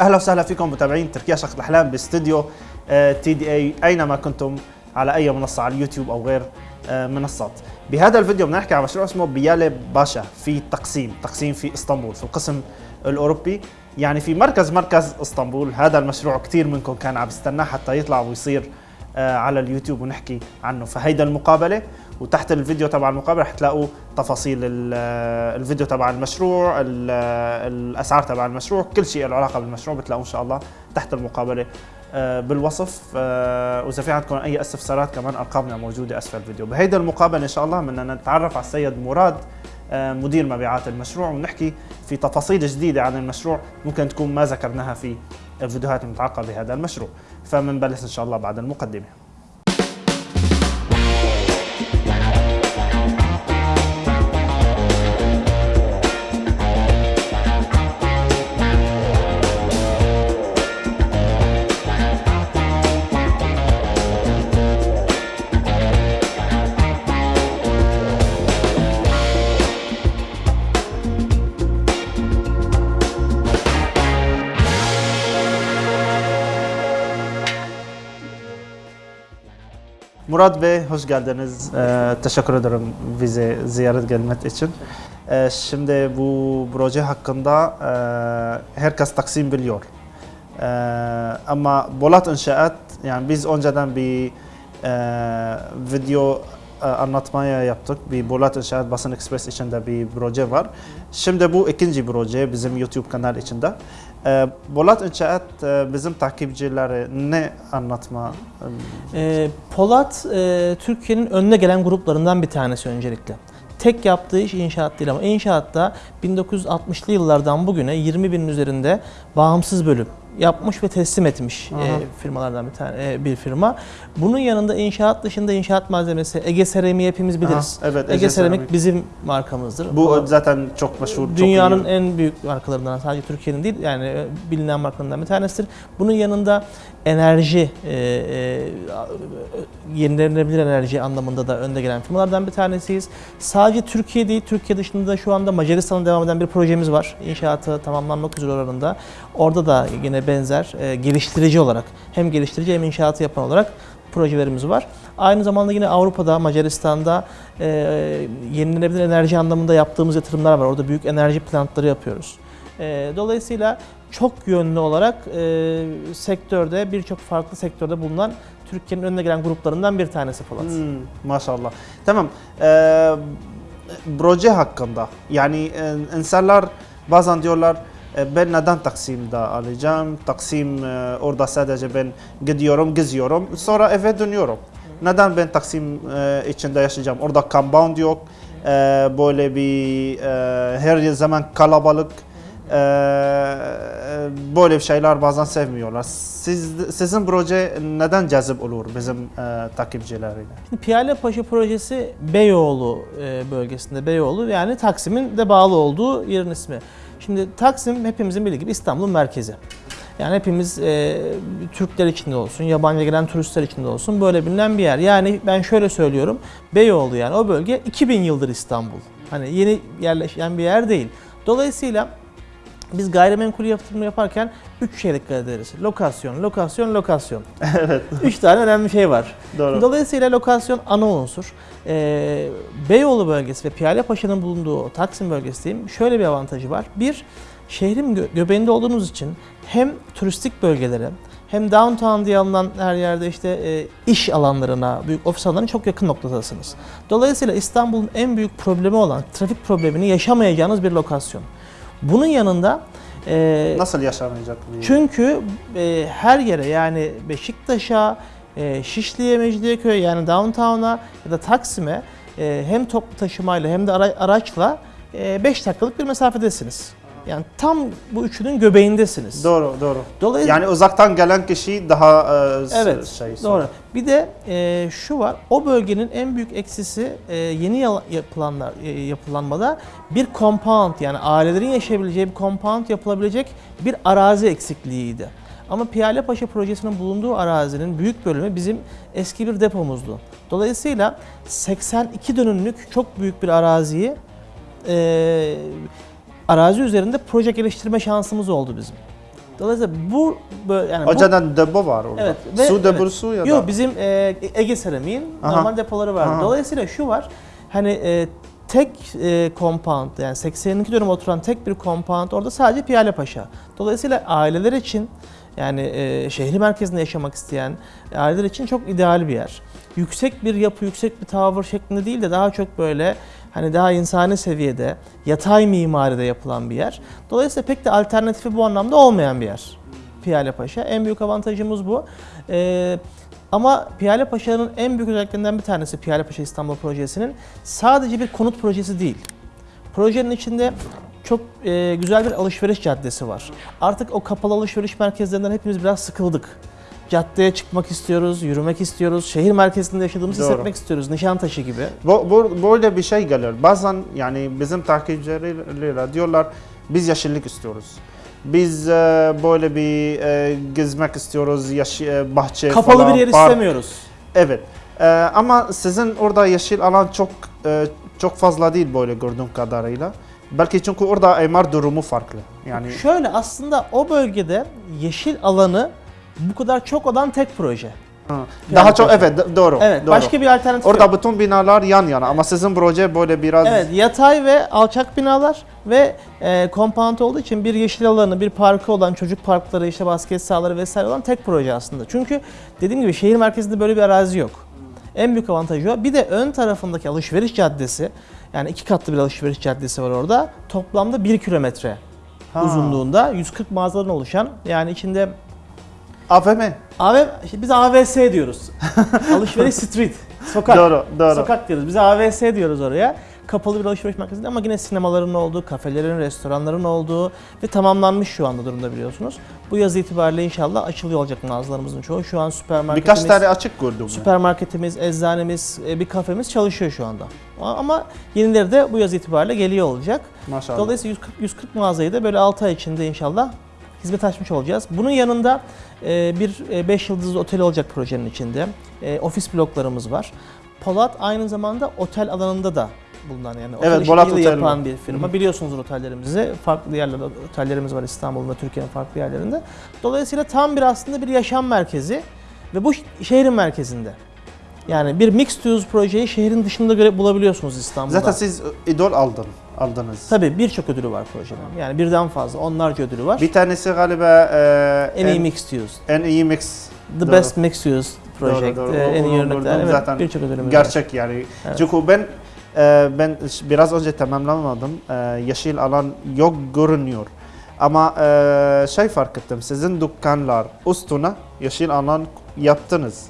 أهلا وسهلا فيكم متابعين تركيا شقة الأحلام باستديو تي دي إي أينما كنتم على أي منصة على اليوتيوب أو غير آه، منصات. بهذا الفيديو بدنا نحكي عن مشروع اسمه بيالي باشا في تقسيم، تقسيم في إسطنبول في القسم الأوروبي يعني في مركز مركز إسطنبول، هذا المشروع كثير منكم كان عم يستناه حتى يطلع ويصير آه، على اليوتيوب ونحكي عنه، فهيدا المقابلة وتحت الفيديو تبع المقابلة حتلاقوا تفاصيل ال- آه، الفيديو تبع المشروع ال- آه، الأسعار تبع المشروع كل شيء له علاقة بالمشروع بتلاقوه إن شاء الله تحت المقابلة. آه، بالوصف آه، وإذا في عندكم أي استفسارات كمان أرقامنا موجودة أسفل الفيديو. بهيدا المقابلة إن شاء الله بدنا نتعرف على السيد مراد آه، مدير مبيعات المشروع ونحكي في تفاصيل جديدة عن المشروع ممكن تكون ما ذكرناها في الفيديوهات المتعلقة بهذا المشروع. فمنبلش إن شاء الله بعد المقدمة. Murat Bey hoş geldiniz. Ee, teşekkür ederim bize ziyaret gelmek için. Ee, şimdi bu proje hakkında e, herkes Taksim biliyor. Ee, ama Bolat İnşaat yani biz önceden bir e, video e, anlatmaya yaptık. Bir Bolat İnşaat Basın Express içinde bir proje var. Şimdi bu ikinci proje bizim YouTube kanal içinde. Ee, Bolat İnşaat e, bizim takipçilere ne anlatma Ee, Polat e, Türkiye'nin önüne gelen gruplarından bir tanesi öncelikle. Tek yaptığı iş inşaat değil ama inşaatta 1960'lı yıllardan bugüne 20 binin üzerinde bağımsız bölüm yapmış ve teslim etmiş Aha. e, firmalardan bir tane e, bir firma. Bunun yanında inşaat dışında inşaat malzemesi Ege Seramik'i hepimiz biliriz. Aha, evet, Ege, Ege Seramik Seramik. bizim markamızdır. Bu Polat- zaten çok meşhur, çok Dünyanın iyi. en büyük markalarından sadece Türkiye'nin değil yani e, bilinen markalarından bir tanesidir. Bunun yanında enerji, e, e, yenilenebilir enerji anlamında da önde gelen firmalardan bir tanesiyiz. Sadece Türkiye değil, Türkiye dışında da şu anda Macaristan'da devam eden bir projemiz var. İnşaatı tamamlanmak üzere oranında. Orada da yine benzer e, geliştirici olarak hem geliştirici hem inşaatı yapan olarak projelerimiz var. Aynı zamanda yine Avrupa'da, Macaristan'da e, yenilenebilir enerji anlamında yaptığımız yatırımlar var. Orada büyük enerji plantları yapıyoruz. E, dolayısıyla çok yönlü olarak e, sektörde, birçok farklı sektörde bulunan Türkiye'nin önüne gelen gruplarından bir tanesi Polat. Hmm, maşallah. Tamam. Ee, proje hakkında yani e, insanlar bazen diyorlar ben neden Taksim'de alacağım? Taksim e, orada sadece ben gidiyorum, geziyorum. Sonra eve dönüyorum. Neden ben Taksim e, içinde yaşayacağım? Orada compound yok. E, böyle bir e, her zaman kalabalık. E, böyle şeyler bazen sevmiyorlar. Siz, sizin proje neden cazip olur bizim e, takipçilerine? Şimdi Piyale Paşa projesi Beyoğlu e, bölgesinde Beyoğlu yani Taksim'in de bağlı olduğu yerin ismi. Şimdi Taksim hepimizin bildiği gibi İstanbul'un merkezi. Yani hepimiz e, Türkler içinde olsun, yabancı gelen turistler içinde olsun böyle bilinen bir yer. Yani ben şöyle söylüyorum, Beyoğlu yani o bölge 2000 yıldır İstanbul. Hani yeni yerleşen bir yer değil. Dolayısıyla biz gayrimenkul yatırımı yaparken üç şeye dikkat ederiz. Lokasyon, lokasyon, lokasyon. evet, Üç tane önemli şey var. doğru. Dolayısıyla lokasyon ana unsur. Ee, Beyoğlu bölgesi ve Piyale Paşa'nın bulunduğu Taksim bölgesi diyeyim şöyle bir avantajı var. Bir, şehrin gö- göbeğinde olduğunuz için hem turistik bölgelere hem downtown diye alınan her yerde işte e, iş alanlarına, büyük ofis alanlarına çok yakın noktadasınız. Dolayısıyla İstanbul'un en büyük problemi olan trafik problemini yaşamayacağınız bir lokasyon. Bunun yanında e, Nasıl yaşanacak? bir- çünkü e, her yere yani Beşiktaş'a, e, Şişli'ye, Mecidiyeköy'e yani downtown'a ya da Taksim'e e, hem toplu taşımayla hem de ara- araçla 5 dakikalık bir mesafedesiniz. Yani tam bu üçünün göbeğindesiniz. Doğru, doğru. Dolayısıyla Yani uzaktan gelen kişi daha e, Evet, şey doğru. Bir de e, şu var, o bölgenin en büyük eksisi e, yeni yapılanlar e, yapılanmada bir compound yani ailelerin yaşayabileceği bir compound yapılabilecek bir arazi eksikliğiydi. Ama Piyale Paşa projesinin bulunduğu arazinin büyük bölümü bizim eski bir depomuzdu. Dolayısıyla 82 dönümlük çok büyük bir araziyi e, arazi üzerinde proje geliştirme şansımız oldu bizim. Dolayısıyla bu böyle yani bu- Önceden depo var orada. Evet, ve- Su evet. deposu ya da. Yok bizim e, Ege Seramik'in normal depoları var. Aha. Dolayısıyla şu var. Hani e, tek e, compound yani 82 dönüm oturan tek bir compound orada sadece Piyale Paşa. Dolayısıyla aileler için yani e, şehri merkezinde yaşamak isteyen aileler için çok ideal bir yer. Yüksek bir yapı, yüksek bir tavır şeklinde değil de daha çok böyle hani daha insani seviyede, yatay mimaride yapılan bir yer. Dolayısıyla pek de alternatifi bu anlamda olmayan bir yer. Piyale Paşa. En büyük avantajımız bu. Ee, ama Piyale Paşa'nın en büyük özelliklerinden bir tanesi Piyale Paşa İstanbul projesinin sadece bir konut projesi değil. Projenin içinde çok e, güzel bir alışveriş caddesi var. Artık o kapalı alışveriş merkezlerinden hepimiz biraz sıkıldık. Caddeye çıkmak istiyoruz, yürümek istiyoruz, şehir merkezinde yaşadığımızı Doğru. hissetmek istiyoruz. Nişantaşı gibi. Bu, bu, böyle bir şey gelir. Bazen yani bizim takipçilere diyorlar biz yeşillik istiyoruz. Biz e, böyle bir e, gezmek istiyoruz, yaş, e, bahçe Kapalı falan, bir yer park. istemiyoruz. Evet. E, ama sizin orada yeşil alan çok e, çok fazla değil böyle gördüğüm kadarıyla. Belki çünkü orada imar durumu farklı. Yani Şöyle aslında o bölgede yeşil alanı bu kadar çok olan tek proje. ha, daha Yani çok başka- evet do- doğru. Evet, doğru. başka bir alternatif yok. Orada bütün binalar yan yana ama sizin proje böyle biraz Evet, yatay ve alçak binalar ve e, compound olduğu için bir yeşil alanı, bir parkı olan, çocuk parkları, işte basket sahaları vesaire olan tek proje aslında. Çünkü dediğim gibi şehir merkezinde böyle bir arazi yok. En büyük avantajı o. Bir de ön tarafındaki alışveriş caddesi, yani iki katlı bir alışveriş caddesi var orada. Toplamda 1 kilometre Ha. uzunluğunda 140 mağazadan oluşan yani içinde AVM. AV, işte biz AVS diyoruz. Alışveriş street, sokak. Doğru, doğru. Sokak diyoruz. Biz AVS diyoruz oraya. Kapalı bir alışveriş merkezinde ama yine sinemaların olduğu, kafelerin, restoranların olduğu ve tamamlanmış şu anda durumda biliyorsunuz. Bu yaz itibariyle inşallah açılıyor olacak mağazalarımızın çoğu. Şu an süpermarketimiz, Birkaç tane açık gördüm. süpermarketimiz, eczanemiz, e, bir kafemiz çalışıyor şu anda. Ama yenileri de bu yaz itibariyle geliyor olacak. Maşallah. Dolayısıyla 140, 140 mağazayı da böyle 6 ay içinde inşallah hizmet açmış olacağız. Bunun yanında e, bir 5 yıldızlı otel olacak projenin içinde. E, Ofis bloklarımız var. Polat aynı zamanda otel alanında da bulunan yani otel Evet, de Otel yapan bir firma. Biliyorsunuzdur otellerimizi. Farklı yerlerde otellerimiz var İstanbul'da, Türkiye'nin farklı yerlerinde. Dolayısıyla tam bir aslında bir yaşam merkezi ve bu şehrin merkezinde. Yani bir mixed use projeyi şehrin dışında göre bulabiliyorsunuz İstanbul'da. Zaten siz idol aldın, aldınız. Tabii birçok ödülü var projenin. Yani birden fazla, onlarca ödülü var. Bir tanesi galiba e, en iyi mixed use. en iyi mix. The Doğru. best mixed use project. Doğru, doğru. e, En iyi örnekler. Evet, zaten. birçok ödülümüz var. Gerçek yani. Evet. Çünkü ben e, ben biraz önce tamamlamadım. E, yeşil alan yok görünüyor. Ama e, şey fark ettim. Sizin dükkanlar üstüne yeşil alan yaptınız.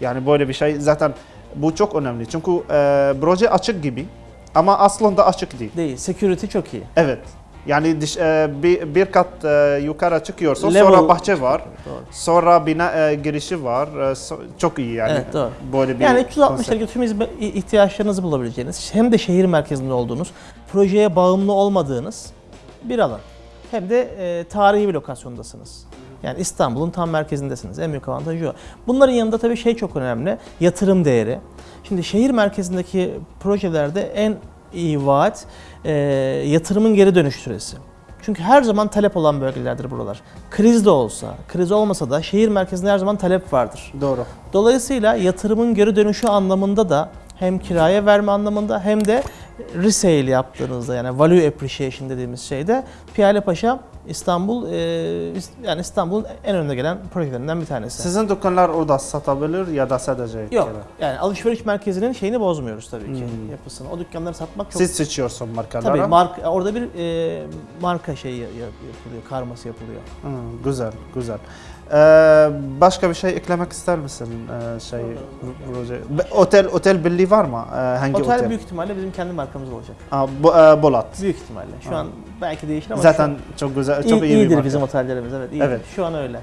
Yani böyle bir şey zaten bu çok önemli. Çünkü e, proje açık gibi ama aslında açık değil. Değil. Security çok iyi. Evet. Yani dış, e, bir, bir kat e, yukarı çıkıyorsun Level- sonra bahçe var. Doğru. Sonra bina e, girişi var. E, so- çok iyi yani. Evet, doğru. Böyle bir Yani 360 konsept. derece tüm hizmet- ihtiyaçlarınızı bulabileceğiniz, hem de şehir merkezinde olduğunuz, projeye bağımlı olmadığınız bir alan. Hem de e, tarihi bir lokasyondasınız. Yani İstanbul'un tam merkezindesiniz. En büyük avantajı o. Bunların yanında tabii şey çok önemli. Yatırım değeri. Şimdi şehir merkezindeki projelerde en iyi vaat e, yatırımın geri dönüş süresi. Çünkü her zaman talep olan bölgelerdir buralar. Kriz de olsa, kriz olmasa da şehir merkezinde her zaman talep vardır. Doğru. Dolayısıyla yatırımın geri dönüşü anlamında da hem kiraya verme anlamında hem de resale yaptığınızda yani value appreciation dediğimiz şeyde Piyale Paşa İstanbul e, yani İstanbul'un en önde gelen projelerinden bir tanesi. Sizin dükkanlar orada satabilir ya da sadece Yok kira? yani alışveriş merkezinin şeyini bozmuyoruz tabii ki Hmm. yapısını. O dükkanları satmak çok Siz seçiyorsun markaları. tabii marka orada bir e, marka şeyi yap- yapılıyor, karması yapılıyor. Hı, güzel, güzel. Ee, başka bir şey eklemek ister misin ee, şey proje? Otel otel birliği var mı? Ee, hangi otel? Otel büyük ihtimalle bizim kendi markamız olacak. Aa, bu, e, Bolat. Büyük ihtimalle. Şu Ha. an belki değişir ama Zaten şu çok güzel, an çok iyi, iyi, bir iyidir marka. bizim otellerimiz evet iyidir. Evet. Şu an öyle.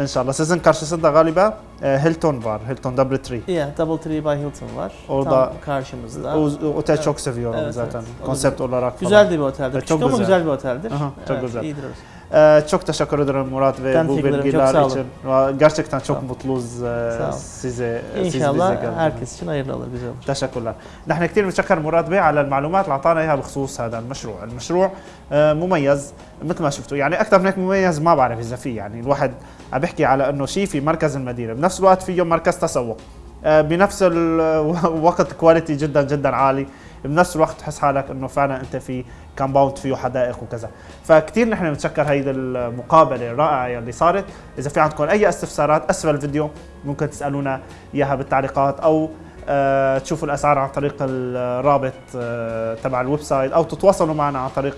İnşallah. Sizin karşısında galiba e, Hilton var. Hilton Double Tree. İyi, Double Tree by Hilton var. Orada- Tam karşımızda. O, o otel Evet. çok seviyorum Evet, zaten. evet. O da Konsept olarak falan. güzel de bir oteldir. Evet, Küçük çok ama güzel. güzel bir oteldir. Aha, çok güzel. İyidir orası. Ee, çok teşekkür ederim Murat ve Ben bu teşekkür ederim, çok bilgiler sağ olun. için. Ve Gerçekten çok Sağ olun. mutluyuz e, Sağ olun. size ان siz شاء bize الله geldiniz. herkes için hayırlı olur güzel olur. تشكر نحن كثير بنشكر مراد بيه على المعلومات اللي اعطانا اياها بخصوص هذا المشروع، المشروع آه، مميز مثل ما شفتوا يعني اكثر من هيك مميز ما بعرف اذا في يعني الواحد عم بيحكي على إنه شيء في مركز المدينة، بنفس الوقت فيه مركز تسوق. آه، بنفس الوقت كواليتي جدا جدا عالي. بنفس الوقت تحس حالك إنه فعلا أنت في كامباوند فيه حدائق وكذا. فكتير نحن بنتشكر هيدي المقابلة الرائعة يلي صارت. إذا في عندكم أي استفسارات أسفل الفيديو. ممكن تسألونا إياها بالتعليقات أو آه، تشوفوا الأسعار عن طريق الرابط آه، تبع الويب سايت أو تتواصلوا معنا عن طريق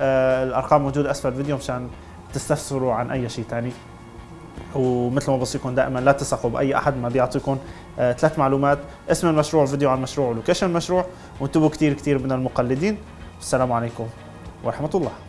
الأرقام موجودة. أسفل الفيديو مشان تستفسروا عن أي شيء ثاني ومثل ما بوصيكم دائما لا تثقوا بأي أحد ما بيعطيكم آه، ثلاث معلومات. اسم المشروع فيديو عن المشروع ولوكيشن المشروع وانتبهوا كثير كثير من المقلدين. السلام عليكم ورحمة الله.